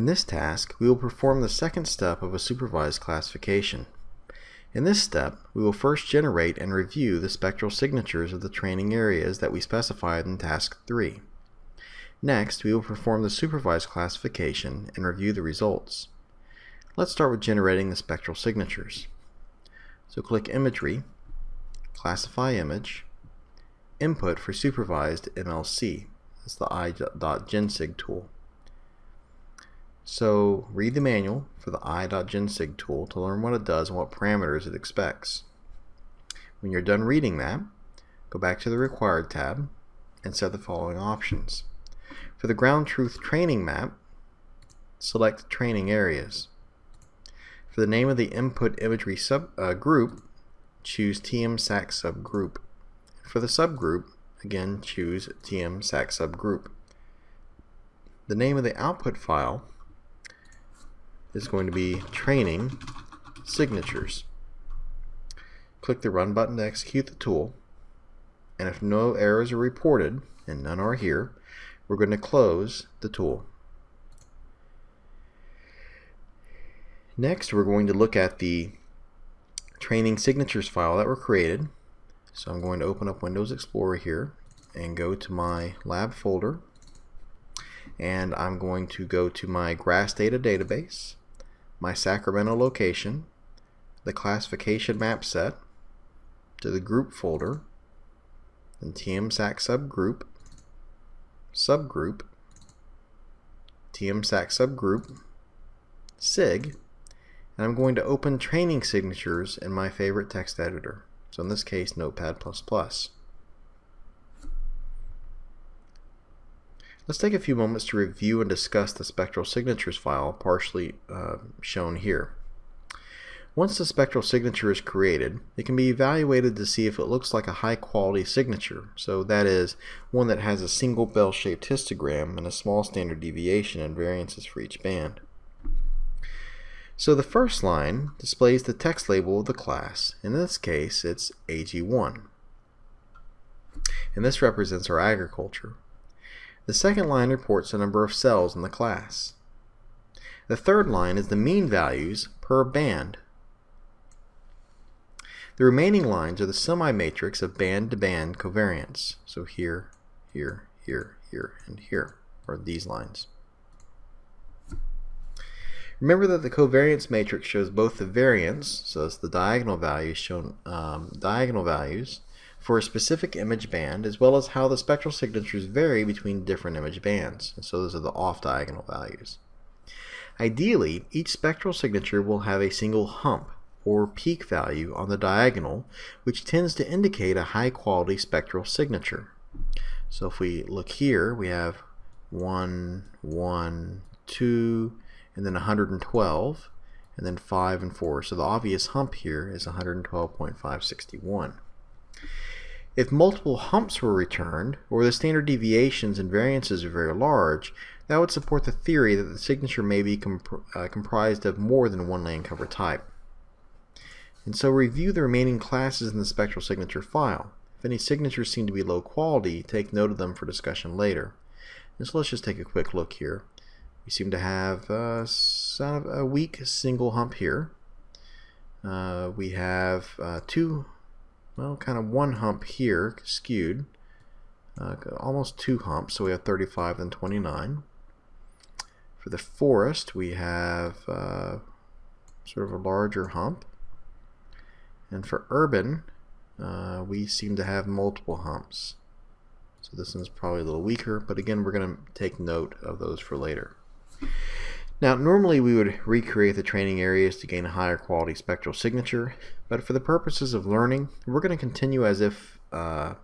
In this task, we will perform the second step of a supervised classification. In this step, we will first generate and review the spectral signatures of the training areas that we specified in Task 3. Next, we will perform the supervised classification and review the results. Let's start with generating the spectral signatures. So click Imagery, Classify Image, Input for Supervised MLC. That's the i.gensig tool. So read the manual for the i.gensig tool to learn what it does and what parameters it expects. When you're done reading that, go back to the Required tab and set the following options. For the ground truth training map, select training areas. For the name of the input imagery sub, uh, group, choose TM-SAC subgroup. For the subgroup, again choose TM-SAC subgroup. The name of the output file is going to be training signatures. Click the run button to execute the tool and if no errors are reported, and none are here, we're going to close the tool. Next we're going to look at the training signatures file that were created. So I'm going to open up Windows Explorer here and go to my lab folder and I'm going to go to my GRASS data database my Sacramento location, the classification map set, to the group folder, then TMSAC subgroup, subgroup, TMSAC subgroup, SIG, and I'm going to open training signatures in my favorite text editor. So in this case, Notepad++. Let's take a few moments to review and discuss the spectral signatures file partially uh, shown here. Once the spectral signature is created, it can be evaluated to see if it looks like a high quality signature, so that is, one that has a single bell-shaped histogram and a small standard deviation and variances for each band. So the first line displays the text label of the class. In this case, it's AG1. And this represents our agriculture. The second line reports the number of cells in the class. The third line is the mean values per band. The remaining lines are the semi-matrix of band-to-band -band covariance. So here, here, here, here, and here are these lines. Remember that the covariance matrix shows both the variance, so it's the diagonal values shown um, diagonal values, for a specific image band as well as how the spectral signatures vary between different image bands. And so those are the off-diagonal values. Ideally, each spectral signature will have a single hump or peak value on the diagonal which tends to indicate a high quality spectral signature. So if we look here we have 1, 1, 2 and then 112 and then 5 and 4. So the obvious hump here is 112.561. If multiple humps were returned, or the standard deviations and variances are very large, that would support the theory that the signature may be comp uh, comprised of more than one land cover type. And so review the remaining classes in the spectral signature file. If any signatures seem to be low quality, take note of them for discussion later. And so let's just take a quick look here. We seem to have uh, a weak single hump here. Uh, we have uh, two well, kind of one hump here skewed. Uh, almost two humps, so we have 35 and 29. For the forest, we have uh, sort of a larger hump. And for urban, uh, we seem to have multiple humps. So this one's probably a little weaker, but again, we're going to take note of those for later. Now, normally we would recreate the training areas to gain a higher quality spectral signature, but for the purposes of learning, we're going to continue as if uh,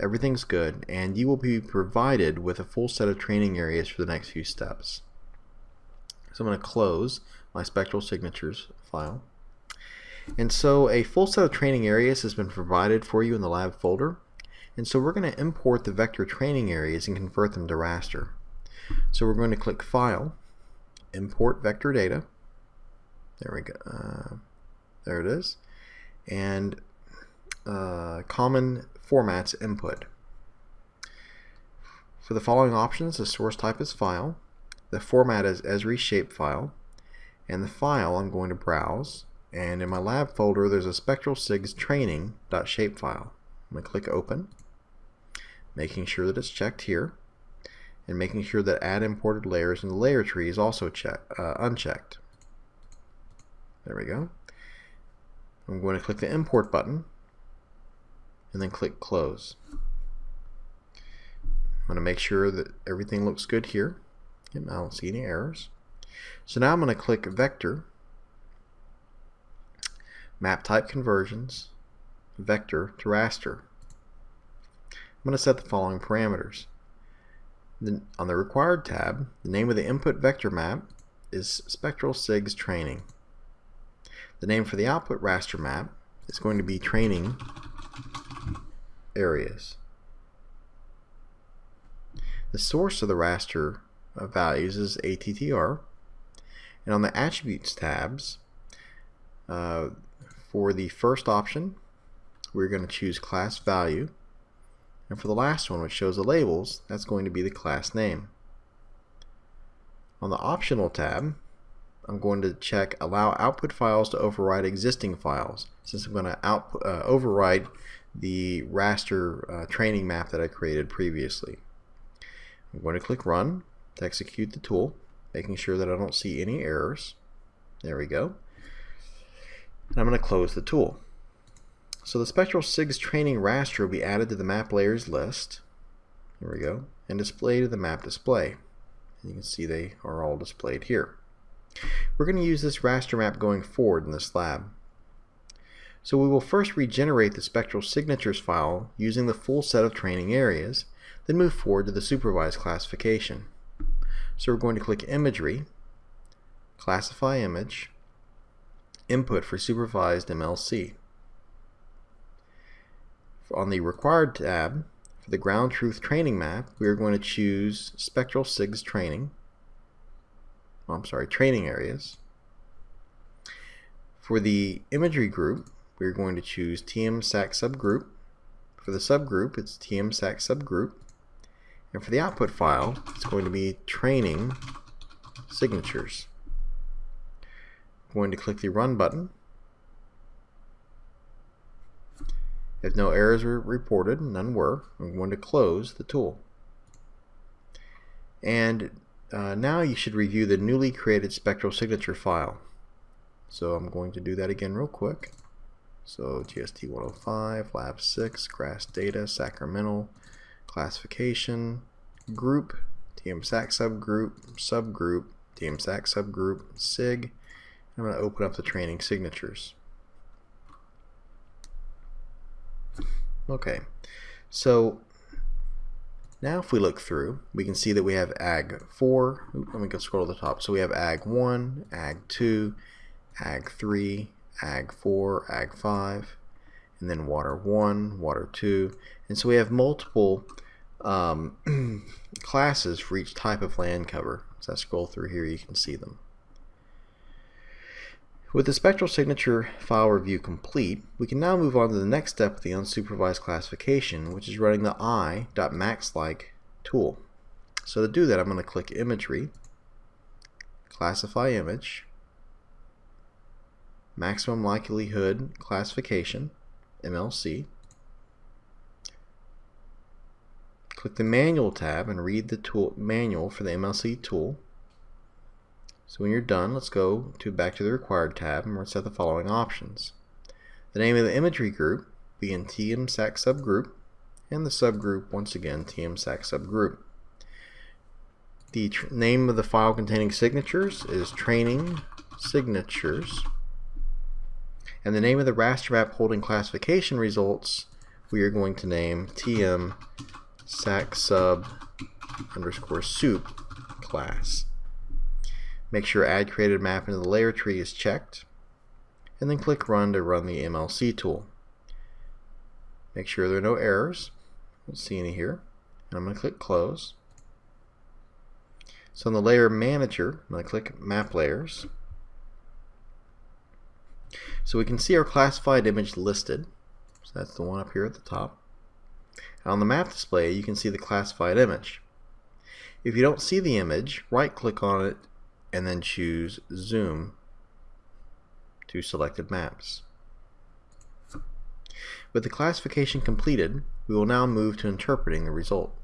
everything's good, and you will be provided with a full set of training areas for the next few steps. So I'm going to close my spectral signatures file. And so a full set of training areas has been provided for you in the lab folder. And so we're going to import the vector training areas and convert them to raster. So we're going to click File, import vector data. There we go. Uh, there it is. And uh, common formats input. For the following options, the source type is file, The format is Esri shapefile. And the file I'm going to browse. And in my lab folder, there's a spectral SIGS training.shapefile. I'm going to click open, making sure that it's checked here, and making sure that add imported layers in the layer tree is also check, uh, unchecked. There we go. I'm going to click the import button and then click close. I'm going to make sure that everything looks good here. And I don't see any errors. So now I'm going to click vector, map type conversions, vector to raster. I'm going to set the following parameters. On the required tab, the name of the input vector map is spectral SIGS training. The name for the output raster map is going to be training areas. The source of the raster values is ATTR. And on the attributes tabs, uh, for the first option, we're going to choose class value. And for the last one, which shows the labels, that's going to be the class name. On the optional tab, I'm going to check allow output files to override existing files since I'm going to output, uh, override the raster uh, training map that I created previously. I'm going to click run to execute the tool making sure that I don't see any errors. There we go. And I'm going to close the tool. So the Spectral SIGS training raster will be added to the map layers list. Here we go. And displayed to the map display. And You can see they are all displayed here. We're going to use this raster map going forward in this lab. So we will first regenerate the spectral signatures file using the full set of training areas, then move forward to the supervised classification. So we're going to click Imagery, Classify Image, Input for Supervised MLC. On the Required tab, for the Ground Truth Training Map, we are going to choose Spectral SIGS Training. Oh, I'm sorry, Training Areas. For the Imagery group, we're going to choose TM-SAC Subgroup. For the subgroup, it's TM-SAC Subgroup. And for the output file, it's going to be training signatures. I'm going to click the Run button. If no errors were reported, none were, I'm going to close the tool. And uh, now you should review the newly created spectral signature file. So I'm going to do that again real quick. So GST 105, Lab 6, GRASS data, Sacramento, classification, group, TM-SAC subgroup, subgroup, TM-SAC subgroup, SIG. I'm going to open up the training signatures. Okay, so now if we look through, we can see that we have AG 4, let me go scroll to the top, so we have AG 1, AG 2, AG 3, AG 4, AG 5, and then Water 1, Water 2, and so we have multiple um, classes for each type of land cover. As I scroll through here, you can see them. With the spectral signature file review complete, we can now move on to the next step of the unsupervised classification, which is running the i.maxlike tool. So to do that, I'm going to click Imagery, Classify Image, Maximum Likelihood Classification, MLC, Click the Manual tab and read the tool manual for the MLC tool. So when you're done, let's go to back to the Required tab and we'll set the following options. The name of the imagery group be in TM-SAC subgroup and the subgroup once again TM-SAC subgroup. The name of the file containing signatures is training signatures and the name of the raster map holding classification results we are going to name TM sac sub underscore soup class. Make sure add created map into the layer tree is checked and then click run to run the MLC tool. Make sure there are no errors. Don't see any here. And I'm going to click close. So in the layer manager, I'm going to click map layers. So we can see our classified image listed. So that's the one up here at the top. And On the map display, you can see the classified image. If you don't see the image, right click on it and then choose Zoom to selected maps. With the classification completed, we will now move to interpreting the result.